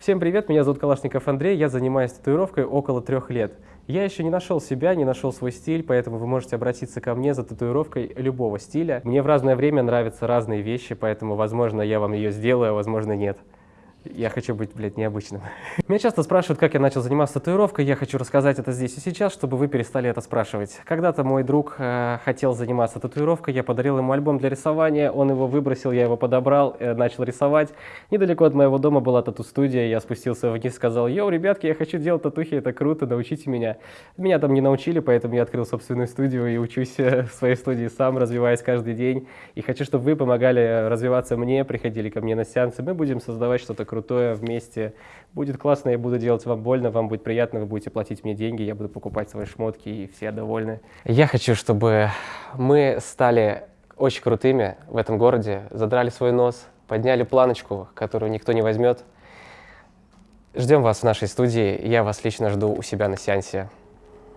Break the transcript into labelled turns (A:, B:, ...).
A: Всем привет, меня зовут Калашников Андрей, я занимаюсь татуировкой около трех лет. Я еще не нашел себя, не нашел свой стиль, поэтому вы можете обратиться ко мне за татуировкой любого стиля. Мне в разное время нравятся разные вещи, поэтому, возможно, я вам ее сделаю, а возможно, нет. Я хочу быть, блядь, необычным. Меня часто спрашивают, как я начал заниматься татуировкой. Я хочу рассказать это здесь и сейчас, чтобы вы перестали это спрашивать. Когда-то мой друг э, хотел заниматься татуировкой, я подарил ему альбом для рисования, он его выбросил, я его подобрал, э, начал рисовать. Недалеко от моего дома была тату-студия, я спустился вниз, сказал, йоу, ребятки, я хочу делать татухи, это круто, научите меня. Меня там не научили, поэтому я открыл собственную студию и учусь э, в своей студии сам, развиваясь каждый день. И хочу, чтобы вы помогали развиваться мне, приходили ко мне на сеансы, мы будем создавать что-то крутое вместе. Будет классно, я буду делать вам больно, вам будет приятно, вы будете платить мне деньги, я буду покупать свои шмотки, и все довольны. Я хочу, чтобы мы стали очень крутыми в этом городе, задрали свой нос, подняли планочку, которую никто не возьмет. Ждем вас в нашей студии, я вас лично жду у себя на сеансе.